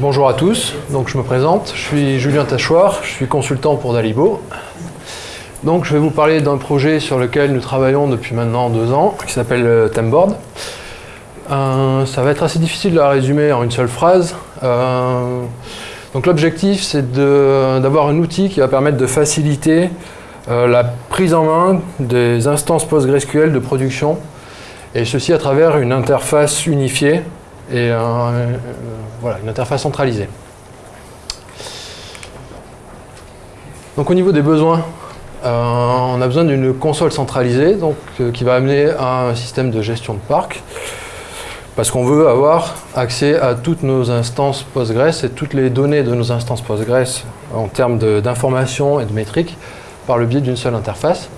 Bonjour à tous, donc je me présente, je suis Julien Tachoir, je suis consultant pour Dalibo. Donc je vais vous parler d'un projet sur lequel nous travaillons depuis maintenant deux ans, qui s'appelle euh, Temboard. Euh, ça va être assez difficile de la résumer en une seule phrase. Euh, donc l'objectif c'est d'avoir un outil qui va permettre de faciliter la prise en main des instances PostgreSQL de production, et ceci à travers une interface unifiée et voilà, une interface centralisée. Donc au niveau des besoins, euh, on a besoin d'une console centralisée donc, euh, qui va amener à un système de gestion de parc parce qu'on veut avoir accès à toutes nos instances Postgres et toutes les données de nos instances Postgres en termes d'information et de métriques par le biais d'une seule interface.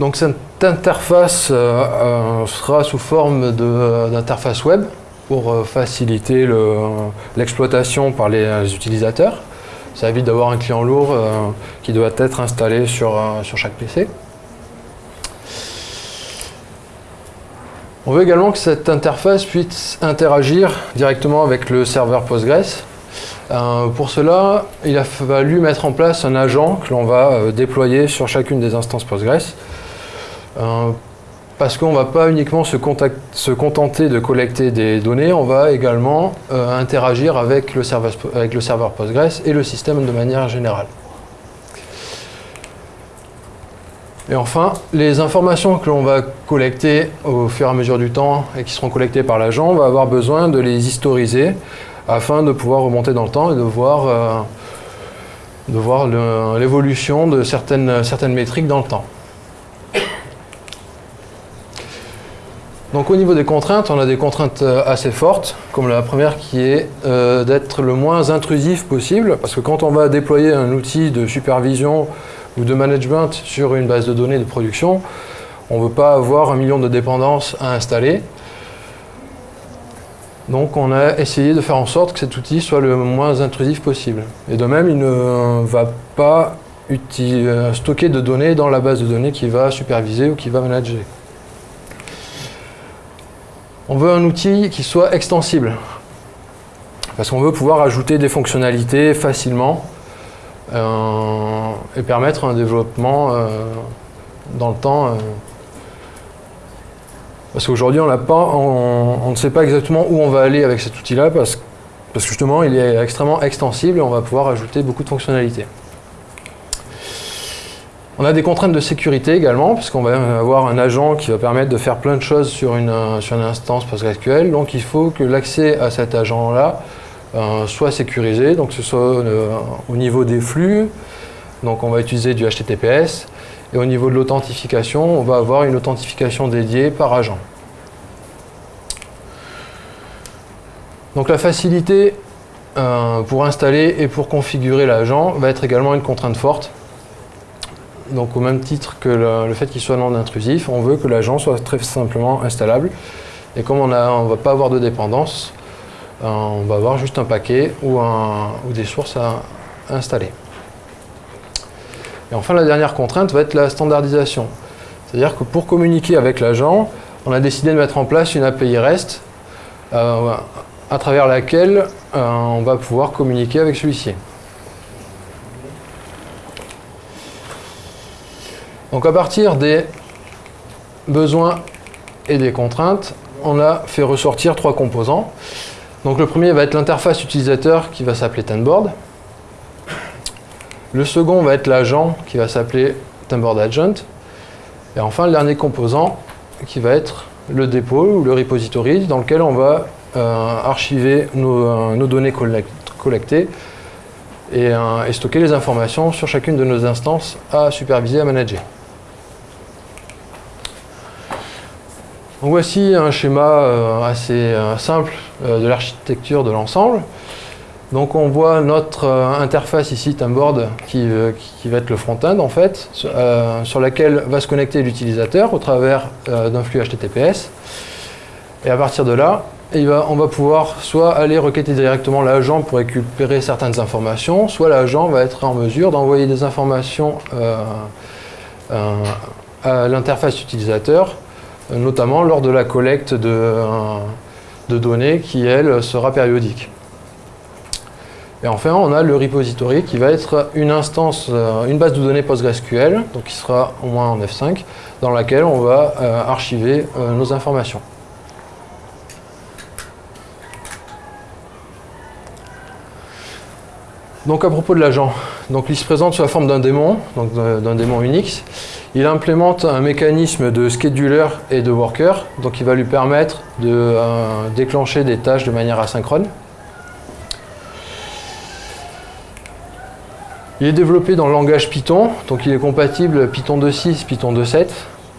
Donc cette interface euh, sera sous forme d'interface web pour faciliter l'exploitation par les utilisateurs. Ça évite d'avoir un client lourd euh, qui doit être installé sur, euh, sur chaque PC. On veut également que cette interface puisse interagir directement avec le serveur Postgres. Euh, pour cela, il a fallu mettre en place un agent que l'on va déployer sur chacune des instances Postgres parce qu'on ne va pas uniquement se, contenter de collecter des données, on va également euh, interagir avec le, serveur, Postgres et le système de manière générale. Et enfin, les informations que l'on va collecter au fur et à mesure du temps et qui seront collectées par l'agent, on va avoir besoin de les historiser afin de pouvoir remonter dans le temps et de voir, euh, l'évolution de certaines métriques dans le temps. Donc au niveau des contraintes, on a des contraintes euh, assez fortes, comme la première qui est euh, d'être le moins intrusif possible, parce que quand on va déployer un outil de supervision ou de management sur une base de données de production, on ne veut pas avoir un million de dépendances à installer. Donc on a essayé de faire en sorte que cet outil soit le moins intrusif possible. Et de même, il ne va pas euh, stocker de données dans la base de données qui va superviser ou qui va manager. On veut un outil qui soit extensible. Parce qu'on veut pouvoir ajouter des fonctionnalités facilement euh, et permettre un développement euh, dans le temps. Euh. parce qu'aujourd'hui, on, ne sait pas exactement où on va aller avec cet outil-là parce, parce que justement, il est extrêmement extensible et on va pouvoir ajouter beaucoup de fonctionnalités. On a des contraintes de sécurité également, puisqu'on va avoir un agent qui va permettre de faire plein de choses sur une, sur une instance PostgreSQL. Donc il faut que l'accès à cet agent-là euh, soit sécurisé, donc ce soit euh, au niveau des flux, donc on va utiliser du HTTPS, et au niveau de l'authentification, on va avoir une authentification dédiée par agent. Donc la facilité euh, pour installer et pour configurer l'agent va être également une contrainte forte. Donc au même titre que le, fait qu'il soit non intrusif, on veut que l'agent soit très simplement installable. Et comme on ne va pas avoir de dépendance, euh, on va avoir juste un paquet ou, des sources à installer. Et enfin, la dernière contrainte va être la standardisation. C'est-à-dire que pour communiquer avec l'agent, on a décidé de mettre en place une API REST euh, à travers laquelle euh, on va pouvoir communiquer avec celui-ci. Donc à partir des besoins et des contraintes, on a fait ressortir trois composants. Donc le premier va être l'interface utilisateur qui va s'appeler Tenboard. Le second va être l'agent qui va s'appeler Tenboard Agent. Et enfin le dernier composant qui va être le dépôt ou le repository dans lequel on va euh, archiver nos, euh, données collectées euh, et stocker les informations sur chacune de nos instances à superviser, à manager. Voici un schéma euh, assez euh, simple euh, de l'architecture de l'ensemble. Donc on voit notre interface ici, Timeboard, qui, qui va être le front-end en fait, sur laquelle va se connecter l'utilisateur au travers d'un flux HTTPS. Et à partir de là, on va pouvoir soit aller requêter directement l'agent pour récupérer certaines informations, soit l'agent va être en mesure d'envoyer des informations à l'interface utilisateur notamment lors de la collecte de, de données qui, elle, sera périodique. Et enfin, on a le repository qui va être une instance, une base de données PostgreSQL, donc qui sera au moins en F5, dans laquelle on va archiver nos informations. Donc à propos de l'agent, donc il se présente sous la forme d'un démon, donc d'un démon Unix. Il implémente un mécanisme de scheduler et de worker, donc il va lui permettre de euh, déclencher des tâches de manière asynchrone. Il est développé dans le langage Python, donc il est compatible Python 2.6, Python 2.7,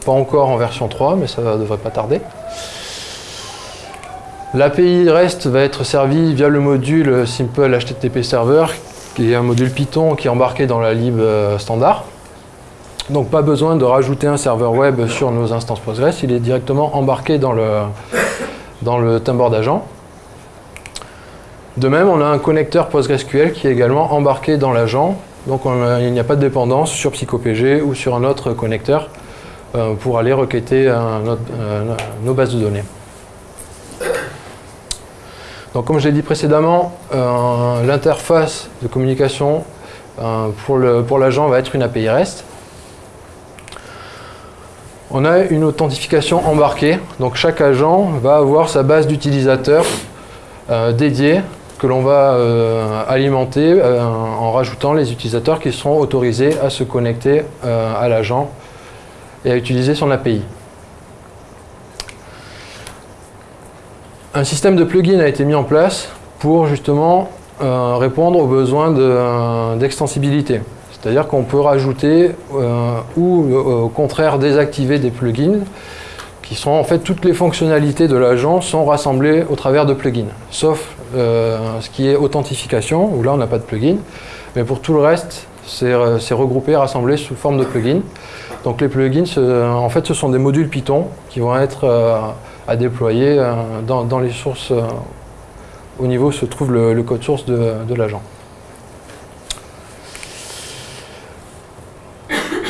pas encore en version 3, mais ça ne devrait pas tarder. L'API REST va être servie via le module Simple HTTP Server qui est un module Python qui est embarqué dans la lib euh, standard. Donc pas besoin de rajouter un serveur web sur nos instances Postgres, il est directement embarqué dans le, dans timbre d'agent. De même, on a un connecteur PostgreSQL qui est également embarqué dans l'agent, donc il n'y a pas de dépendance sur PsychoPG ou sur un autre connecteur euh, pour aller requêter euh, nos bases de données. Donc comme je l'ai dit précédemment, euh, l'interface de communication pour l'agent va être une API REST. On a une authentification embarquée, donc chaque agent va avoir sa base d'utilisateurs euh, dédiée que l'on va alimenter en rajoutant les utilisateurs qui seront autorisés à se connecter à l'agent et à utiliser son API. un système de plugins a été mis en place pour justement euh, répondre aux besoins euh, d'extensibilité. C'est-à-dire qu'on peut rajouter euh, ou au contraire désactiver des plugins qui sont en fait toutes les fonctionnalités de l'agent sont rassemblées au travers de plugins, sauf ce qui est authentification, où là on n'a pas de plugin, mais pour tout le reste, c'est regroupé, rassemblé sous forme de plugins. Donc les plugins, en fait, ce sont des modules Python qui vont être à déployer euh, dans, les sources. Euh, au niveau se trouve le, code source de, l'agent.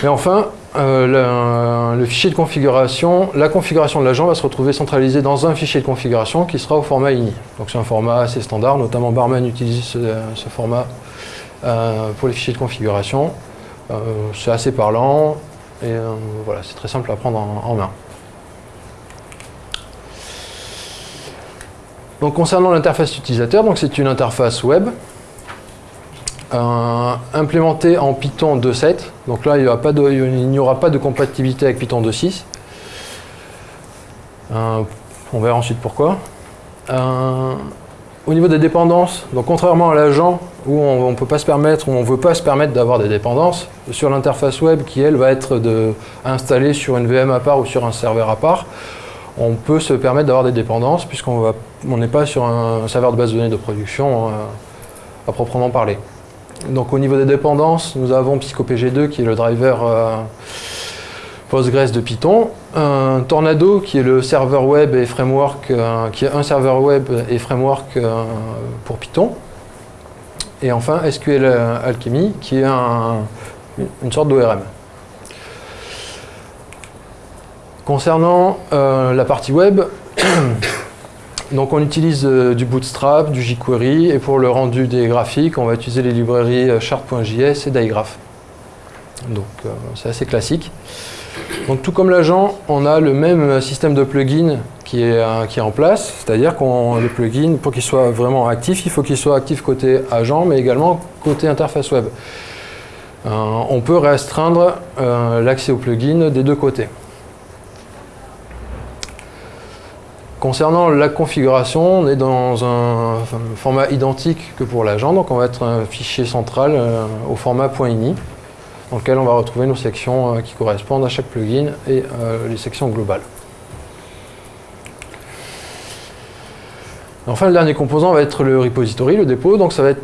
Et enfin, euh, le, fichier de configuration, la configuration de l'agent va se retrouver centralisée dans un fichier de configuration qui sera au format INI. Donc c'est un format assez standard, notamment Barman utilise ce, format pour les fichiers de configuration. c'est assez parlant et voilà, c'est très simple à prendre en main. Donc concernant l'interface utilisateur, c'est une interface web euh, implémentée en Python 2.7. Donc là, il n'y aura pas de compatibilité avec Python 2.6. Euh, on verra ensuite pourquoi. Euh, au niveau des dépendances, donc contrairement à l'agent où on ne peut pas se permettre, ou on ne veut pas se permettre d'avoir des dépendances, sur l'interface web qui elle va être installée sur une VM à part ou sur un serveur à part, on peut se permettre d'avoir des dépendances puisqu'on n'est pas sur un serveur de base de données de production à proprement parler. Donc au niveau des dépendances, nous avons PsychoPG2 qui est le driver euh, Postgres de Python, un Tornado qui est le serveur web et framework, euh, qui est un serveur web et framework pour Python, et enfin SQL Alchemy qui est une sorte d'ORM. Concernant euh, la partie web, donc on utilise euh, du Bootstrap, du jQuery, et pour le rendu des graphiques, on va utiliser les librairies euh, Chart.js et Digraph. Donc c'est assez classique. Donc tout comme l'agent, on a le même système de plugin qui est, en place, c'est-à-dire qu'on le plugin, pour qu'il soit vraiment actif, il faut qu'il soit actif côté agent, mais également côté interface web. on peut restreindre l'accès au plugin des deux côtés. Concernant la configuration, on est dans un format identique que pour l'agent, donc on va être un fichier central euh, au format .ini, dans lequel on va retrouver nos sections euh, qui correspondent à chaque plugin et euh, les sections globales. Enfin, le dernier composant va être le repository, le dépôt, donc ça va être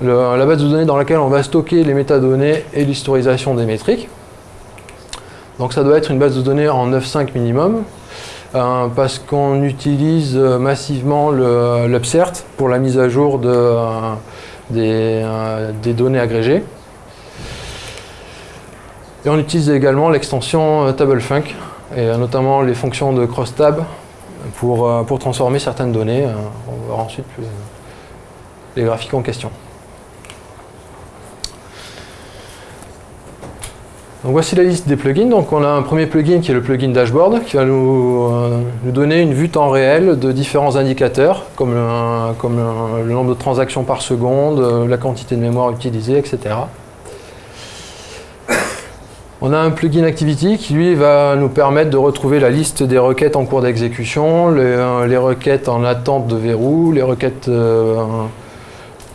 la base de données dans laquelle on va stocker les métadonnées et l'historisation des métriques. Donc ça doit être une base de données en 9.5 minimum, parce qu'on utilise euh, massivement l'upsert pour la mise à jour de, euh, des, données agrégées. Et on utilise également l'extension TableFunk et notamment les fonctions de crosstab pour, pour transformer certaines données. On voir ensuite les graphiques en question. Voici la liste des plugins. Donc on a un premier plugin qui est le plugin dashboard qui va nous, euh, donner une vue temps réel de différents indicateurs comme, comme le nombre de transactions par seconde, euh, la quantité de mémoire utilisée, etc. On a un plugin Activity qui lui va nous permettre de retrouver la liste des requêtes en cours d'exécution, les, euh, requêtes en attente de verrou, les requêtes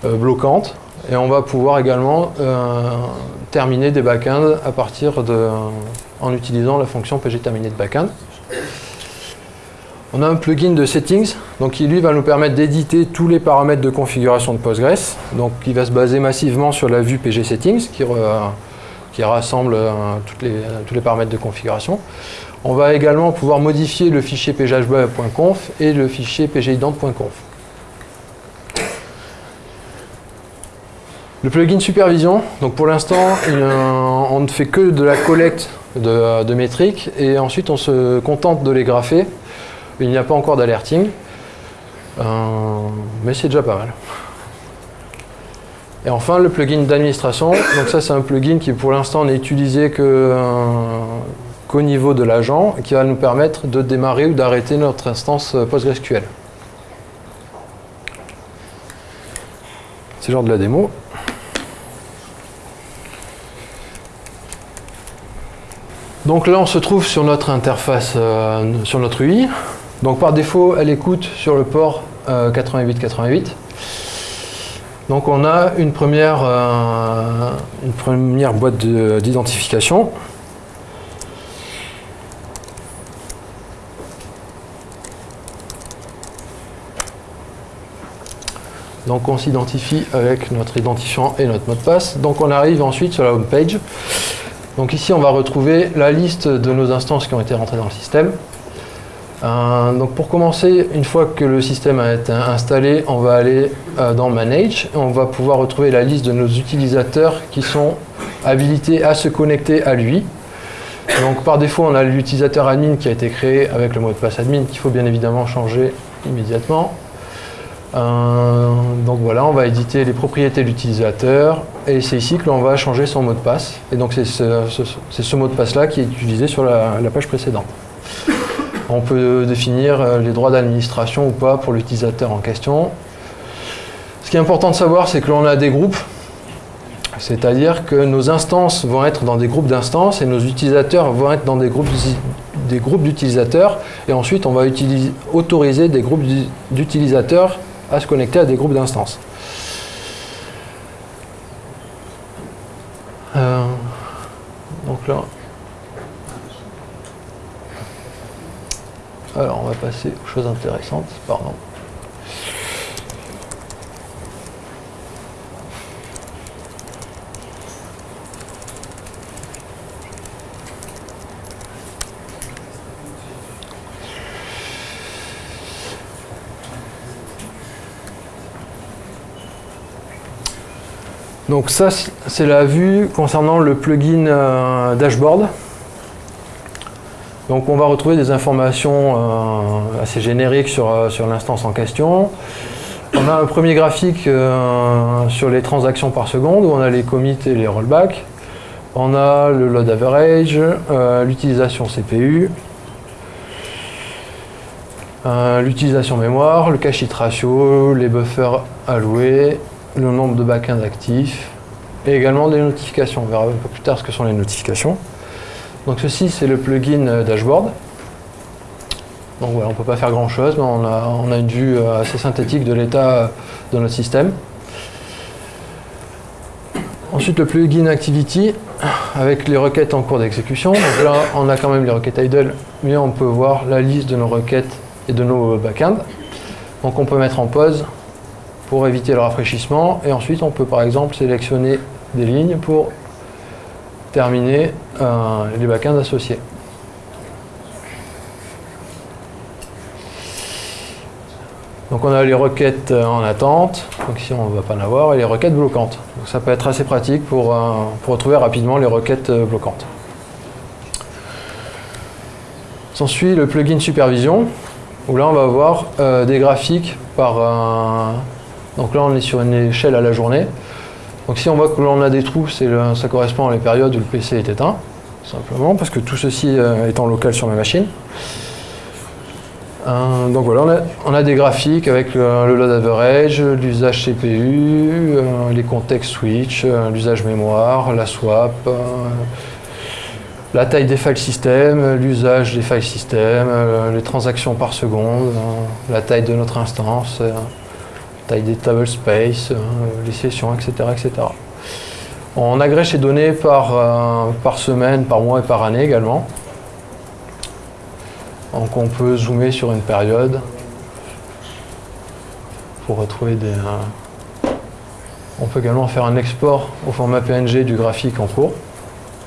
bloquantes. Et on va pouvoir également terminer des backends à en utilisant la fonction pg terminer de backend. On a un plugin de settings, donc qui lui va nous permettre d'éditer tous les paramètres de configuration de Postgres. Donc il va se baser massivement sur la vue pg settings qui, rassemble euh, tous les paramètres de configuration. On va également pouvoir modifier le fichier phb.conf et le fichier pgident.conf. Le plugin supervision, donc pour l'instant, on ne fait que de la collecte de, métriques et ensuite on se contente de les grapher. Il n'y a pas encore d'alerting, euh, mais c'est déjà pas mal. Et enfin, le plugin d'administration. Donc ça, c'est un plugin qui pour l'instant n'est utilisé euh, qu'au niveau de l'agent qui va nous permettre de démarrer ou d'arrêter notre instance PostgreSQL. C'est genre de la démo. Donc là, on se trouve sur notre interface, euh, sur notre UI. Donc par défaut, elle écoute sur le port 8888. Euh, Donc on a une première, euh, une première boîte d'identification. Donc on s'identifie avec notre identifiant et notre mot de passe. Donc on arrive ensuite sur la home page. Donc ici, on va retrouver la liste de nos instances qui ont été rentrées dans le système. Euh, donc pour commencer, une fois que le système a été installé, on va aller euh, dans Manage et on va pouvoir retrouver la liste de nos utilisateurs qui sont habilités à se connecter à lui. Donc par défaut, on a l'utilisateur admin qui a été créé avec le mot de passe admin qu'il faut bien évidemment changer immédiatement. Euh, donc voilà, on va éditer les propriétés de l'utilisateur et c'est ici que l'on va changer son mot de passe. Et donc c'est ce, mot de passe-là qui est utilisé sur la, page précédente. On peut définir euh, les droits d'administration ou pas pour l'utilisateur en question. Ce qui est important de savoir, c'est que l'on a des groupes, c'est-à-dire que nos instances vont être dans des groupes d'instances et nos utilisateurs vont être dans des groupes des groupes d'utilisateurs et ensuite on va autoriser des groupes d'utilisateurs à se connecter à des groupes d'instances. Euh, donc là, alors on va passer aux choses intéressantes, pardon. Donc ça, c'est la vue concernant le plugin euh, dashboard. Donc on va retrouver des informations euh, assez génériques sur, euh, sur l'instance en question. On a un premier graphique sur les transactions par seconde où on a les commits et les rollbacks. On a le load average, l'utilisation CPU, l'utilisation mémoire, le cache hit ratio, les buffers alloués, le nombre de backends actifs et également des notifications. On verra un peu plus tard ce que sont les notifications. Donc ceci, c'est le plugin euh, dashboard. Donc voilà, on ne peut pas faire grand chose, mais on a, on a une vue euh, assez synthétique de l'état euh, de notre système. Ensuite, le plugin Activity avec les requêtes en cours d'exécution. Donc là, on a quand même les requêtes idle, mais on peut voir la liste de nos requêtes et de nos backends. Donc on peut mettre en pause pour éviter le rafraîchissement. Et ensuite, on peut par exemple sélectionner des lignes pour terminer euh, les backends associés. Donc on a les requêtes euh, en attente, donc ici on ne va pas en avoir, et les requêtes bloquantes. Donc ça peut être assez pratique pour, euh, retrouver rapidement les requêtes bloquantes. S'ensuit le plugin supervision, où là on va avoir des graphiques par. Donc là on est sur une échelle à la journée. Donc si on voit que l'on a des trous, ça correspond à les périodes où le PC est éteint, simplement, parce que tout ceci euh, est en local sur ma machine. Euh, donc voilà, on a, des graphiques avec le, load average, l'usage CPU, euh, les contextes switch, euh, l'usage mémoire, la swap, la taille des file systems, l'usage des file systems, les transactions par seconde, la taille de notre instance, taille des table space, les sessions, etc., etc. On agrège ces données par, par semaine, par mois et par année également. Donc on peut zoomer sur une période pour retrouver des... Euh, on peut également faire un export au format PNG du graphique en cours,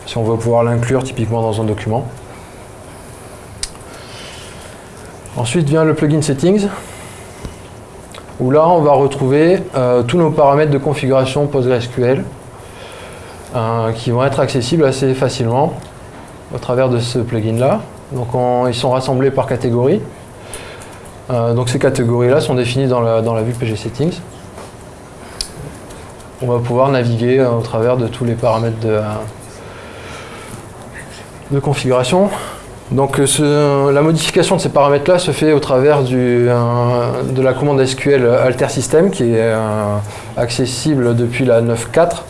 si on veut pouvoir l'inclure typiquement dans un document. Ensuite vient le plugin Settings, où là on va retrouver euh, tous nos paramètres de configuration PostgreSQL euh, qui vont être accessibles assez facilement au travers de ce plugin là. Donc ils sont rassemblés par catégorie. Euh, donc ces catégories-là sont définies dans la, vue PG Settings. On va pouvoir naviguer au travers de tous les paramètres de configuration. Donc euh, la modification de ces paramètres-là se fait au travers de la commande SQL Alter System qui est accessible depuis la 9.4.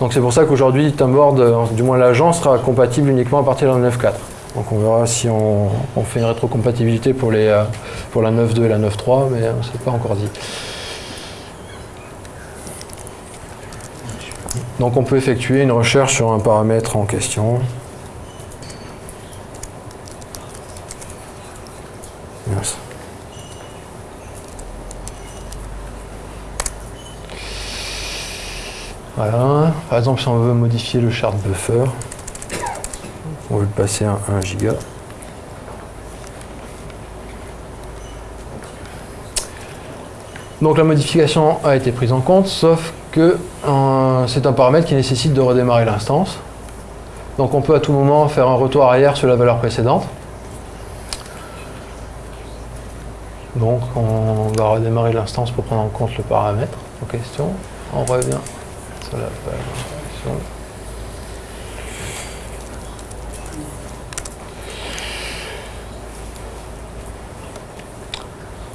Donc c'est pour ça qu'aujourd'hui Timeboard, du moins l'agent, sera compatible uniquement à partir de la 9.4. Donc on verra si on, fait une rétrocompatibilité pour, euh, pour la 9.2 et la 9.3, mais s'est pas encore dit. Donc on peut effectuer une recherche sur un paramètre en question. Voilà, par exemple si on veut modifier le chart buffer, on veut le passer à 1 giga. Donc la modification a été prise en compte, sauf que euh, c'est un paramètre qui nécessite de redémarrer l'instance. Donc on peut à tout moment faire un retour arrière sur la valeur précédente. Donc on va redémarrer l'instance pour prendre en compte le paramètre en question. On revient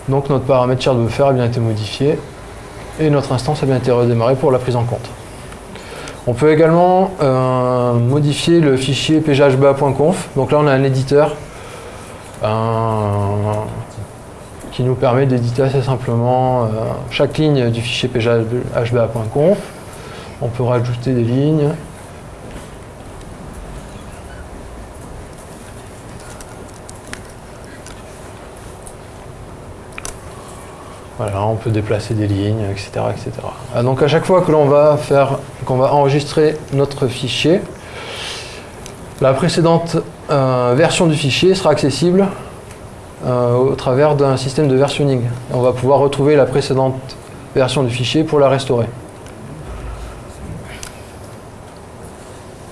Donc notre paramètre chart buffer a bien été modifié et notre instance a bien été redémarrée pour la prise en compte. On peut également euh, modifier le fichier pghba.conf. Donc là on a un éditeur euh, qui nous permet d'éditer assez simplement euh, chaque ligne du fichier pghba.conf. On peut rajouter des lignes, Voilà, on peut déplacer des lignes, etc. etc. Ah, donc à chaque fois que l'on va faire, qu'on va enregistrer notre fichier, la précédente euh, version du fichier sera accessible euh, au travers d'un système de versionning. On va pouvoir retrouver la précédente version du fichier pour la restaurer.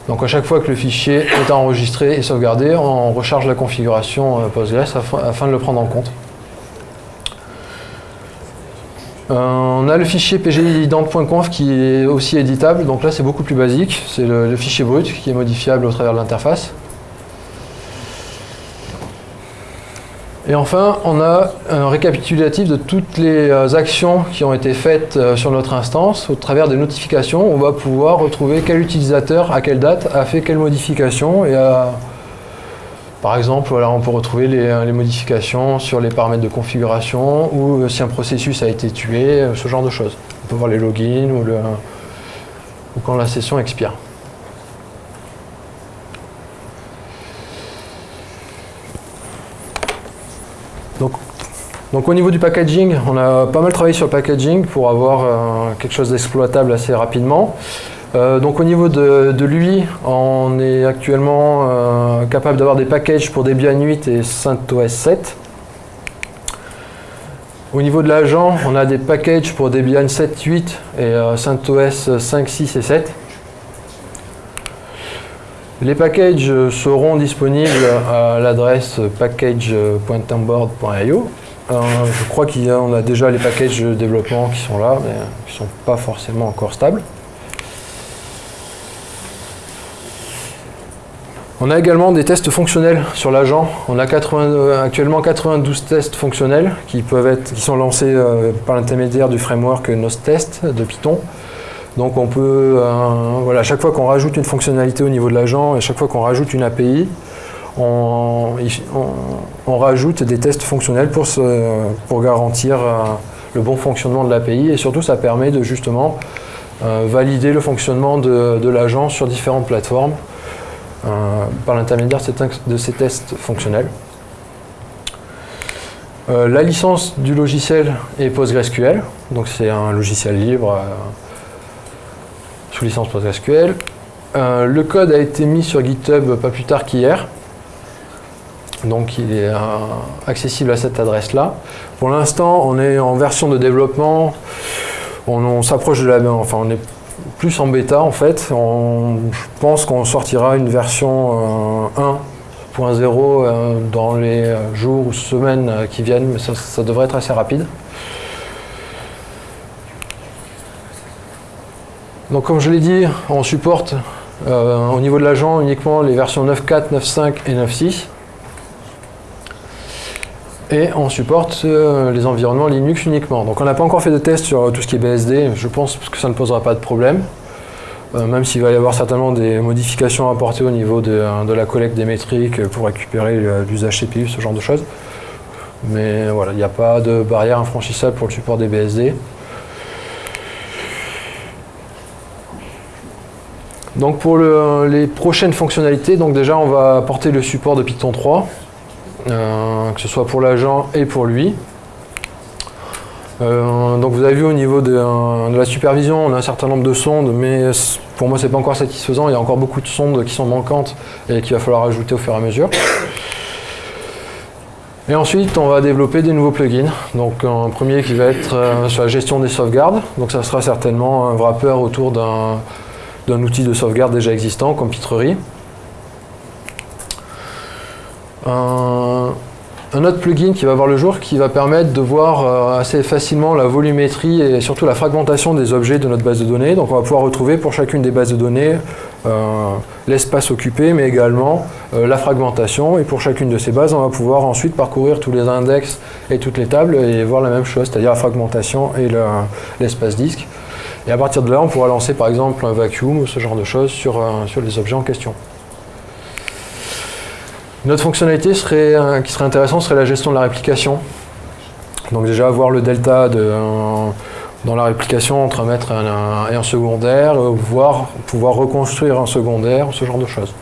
Donc à chaque fois que le fichier est enregistré et sauvegardé, on recharge la configuration euh, Postgres afin de le prendre en compte. Euh, on a le fichier pgident.conf qui est aussi éditable, donc là c'est beaucoup plus basique, c'est le, fichier brut qui est modifiable au travers de l'interface. Et enfin, on a un récapitulatif de toutes les euh, actions qui ont été faites euh, sur notre instance au travers des notifications. On va pouvoir retrouver quel utilisateur, à quelle date, a fait quelle modification et par exemple, on peut retrouver les, modifications sur les paramètres de configuration ou euh, si un processus a été tué, euh, ce genre de choses. On peut voir les logins ou, quand la session expire. Donc, au niveau du packaging, on a pas mal travaillé sur le packaging pour avoir euh, quelque chose d'exploitable assez rapidement. Euh, donc au niveau de, lui, on est actuellement euh, capable d'avoir des packages pour Debian 8 et CentOS 7. Au niveau de l'agent, on a des packages pour Debian 7.8 et euh, CentOS 5, 6 et 7. Les packages seront disponibles à l'adresse package.temboard.io. Euh, je crois qu'on a, déjà les packages de développement qui sont là, mais qui ne sont pas forcément encore stables. On a également des tests fonctionnels sur l'agent. On a euh, actuellement 92 tests fonctionnels qui, peuvent être, qui sont lancés euh, par l'intermédiaire du framework NostTest de Python. Donc on peut, voilà, à chaque fois qu'on rajoute une fonctionnalité au niveau de l'agent, et chaque fois qu'on rajoute une API, on, rajoute des tests fonctionnels pour, garantir euh, le bon fonctionnement de l'API et surtout ça permet de justement euh, valider le fonctionnement de, l'agent sur différentes plateformes euh, par l'intermédiaire de ces tests fonctionnels. la licence du logiciel est PostgreSQL, donc c'est un logiciel libre sous licence PostgreSQL. le code a été mis sur GitHub pas plus tard qu'hier. Donc il est euh, accessible à cette adresse-là. Pour l'instant, on est en version de développement. On, s'approche de la... Enfin, on est plus en bêta en fait. Je pense qu'on sortira une version 1.0 euh, euh, dans les jours ou semaines qui viennent, mais ça, devrait être assez rapide. Donc comme je l'ai dit, on supporte au niveau de l'agent uniquement les versions 9.4, 9.5 et 9.6. Et on supporte euh, les environnements Linux uniquement. Donc on n'a pas encore fait de test sur tout ce qui est BSD, je pense que ça ne posera pas de problème. Euh, même s'il va y avoir certainement des modifications à apporter au niveau de, euh, la collecte des métriques pour récupérer l'usage CPU, ce genre de choses. Mais voilà, il n'y a pas de barrière infranchissable pour le support des BSD. Donc pour les prochaines fonctionnalités, donc déjà on va apporter le support de Python 3. Euh, que ce soit pour l'agent et pour lui. Euh, donc vous avez vu au niveau de, la supervision, on a un certain nombre de sondes, mais pour moi c'est pas encore satisfaisant, il y a encore beaucoup de sondes qui sont manquantes et qu'il va falloir ajouter au fur et à mesure. Et ensuite, on va développer des nouveaux plugins. Donc un premier qui va être euh, sur la gestion des sauvegardes. Donc ça sera certainement un wrapper autour d'un outil de sauvegarde déjà existant, comme Pitrerie. Un, autre plugin qui va voir le jour qui va permettre de voir euh, assez facilement la volumétrie et surtout la fragmentation des objets de notre base de données. Donc on va pouvoir retrouver pour chacune des bases de données euh, l'espace occupé mais également euh, la fragmentation et pour chacune de ces bases on va pouvoir ensuite parcourir tous les index et toutes les tables et voir la même chose, c'est-à-dire la fragmentation et l'espace disque. Et à partir de là on pourra lancer par exemple un vacuum ou ce genre de choses sur, sur les objets en question. Une autre fonctionnalité euh, qui serait intéressante serait la gestion de la réplication. Donc déjà avoir le delta de, dans la réplication entre un maître et un, secondaire, euh, pouvoir reconstruire un secondaire, ce genre de choses.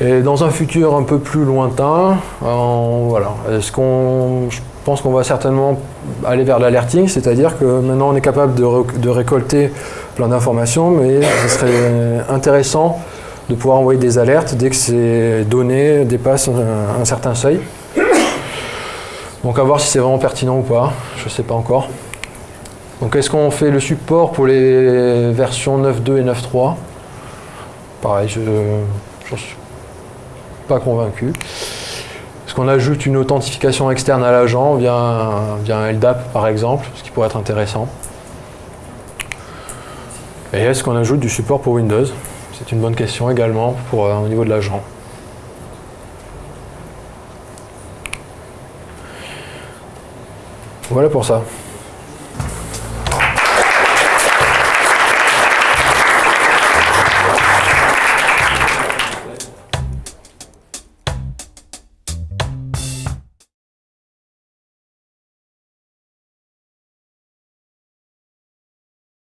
Et dans un futur un peu plus lointain, voilà, est-ce qu'on, je pense qu'on va certainement aller vers l'alerting, c'est-à-dire que maintenant on est capable de récolter plein d'informations, mais ce serait intéressant de pouvoir envoyer des alertes dès que ces données dépassent un, certain seuil. Donc à voir si c'est vraiment pertinent ou pas, je ne sais pas encore. Donc est-ce qu'on fait le support pour les versions 9.2 et 9.3 Pareil, je ne suis pas convaincu. Est-ce qu'on ajoute une authentification externe à l'agent via, via un LDAP par exemple, ce qui pourrait être intéressant? Et est-ce qu'on ajoute du support pour Windows? C'est une bonne question également pour, euh, au niveau de l'agent. Voilà pour ça.